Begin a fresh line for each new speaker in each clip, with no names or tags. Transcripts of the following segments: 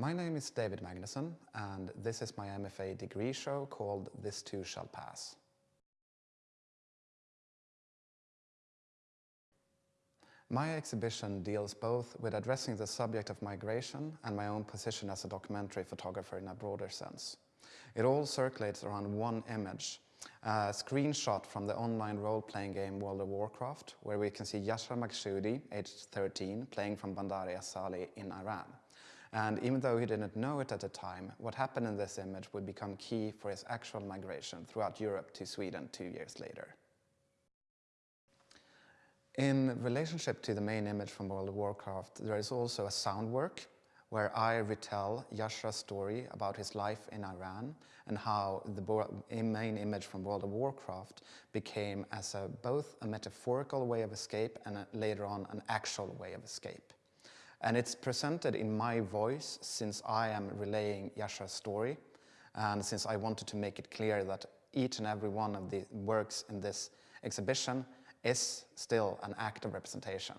My name is David Magnusson and this is my MFA degree show called This Too Shall Pass. My exhibition deals both with addressing the subject of migration and my own position as a documentary photographer in a broader sense. It all circulates around one image, a screenshot from the online role-playing game World of Warcraft, where we can see Yashar Maksudi, aged 13, playing from Bandar Asali in Iran. And even though he didn't know it at the time, what happened in this image would become key for his actual migration throughout Europe to Sweden two years later. In relationship to the main image from World of Warcraft, there is also a sound work where I retell Yashar's story about his life in Iran and how the main image from World of Warcraft became as a, both a metaphorical way of escape and a, later on an actual way of escape. And it's presented in my voice since I am relaying Yashar's story and since I wanted to make it clear that each and every one of the works in this exhibition is still an act of representation.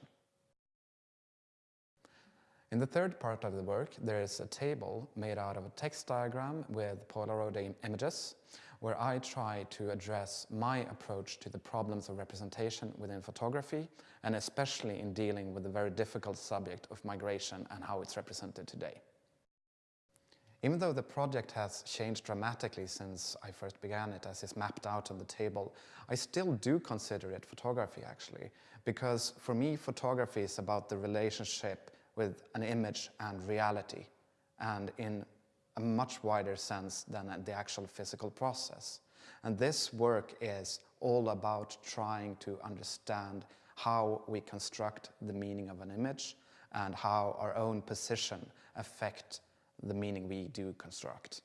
In the third part of the work, there is a table made out of a text diagram with Polaroid images, where I try to address my approach to the problems of representation within photography, and especially in dealing with the very difficult subject of migration and how it's represented today. Even though the project has changed dramatically since I first began it, as is mapped out on the table, I still do consider it photography actually, because for me photography is about the relationship with an image and reality, and in a much wider sense than the actual physical process. And this work is all about trying to understand how we construct the meaning of an image and how our own position affect the meaning we do construct.